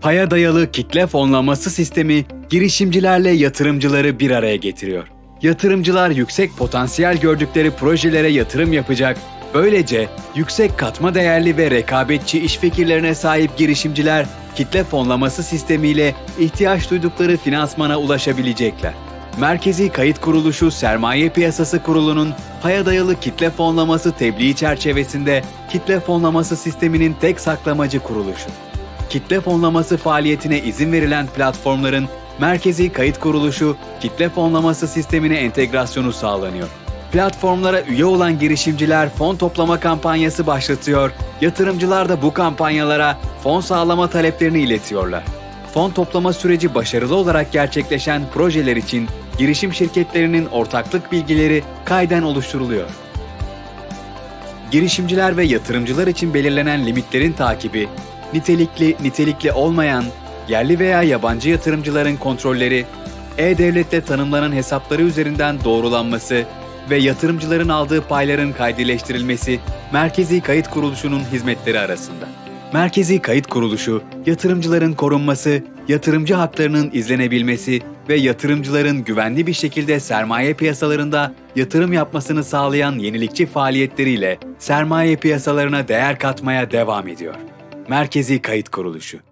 Paya dayalı kitle fonlaması sistemi girişimcilerle yatırımcıları bir araya getiriyor. Yatırımcılar yüksek potansiyel gördükleri projelere yatırım yapacak. Böylece yüksek katma değerli ve rekabetçi iş fikirlerine sahip girişimciler kitle fonlaması sistemiyle ihtiyaç duydukları finansmana ulaşabilecekler. Merkezi Kayıt Kuruluşu Sermaye Piyasası Kurulu'nun paya dayalı kitle fonlaması tebliği çerçevesinde kitle fonlaması sisteminin tek saklamacı kuruluşu kitle fonlaması faaliyetine izin verilen platformların merkezi kayıt kuruluşu kitle fonlaması sistemine entegrasyonu sağlanıyor. Platformlara üye olan girişimciler fon toplama kampanyası başlatıyor, yatırımcılar da bu kampanyalara fon sağlama taleplerini iletiyorlar. Fon toplama süreci başarılı olarak gerçekleşen projeler için girişim şirketlerinin ortaklık bilgileri kayden oluşturuluyor. Girişimciler ve yatırımcılar için belirlenen limitlerin takibi, nitelikli, nitelikli olmayan, yerli veya yabancı yatırımcıların kontrolleri, e-devlette tanımlanan hesapları üzerinden doğrulanması ve yatırımcıların aldığı payların kaydileştirilmesi Merkezi Kayıt Kuruluşu'nun hizmetleri arasında. Merkezi Kayıt Kuruluşu, yatırımcıların korunması, yatırımcı haklarının izlenebilmesi ve yatırımcıların güvenli bir şekilde sermaye piyasalarında yatırım yapmasını sağlayan yenilikçi faaliyetleriyle sermaye piyasalarına değer katmaya devam ediyor. Merkezi Kayıt Kuruluşu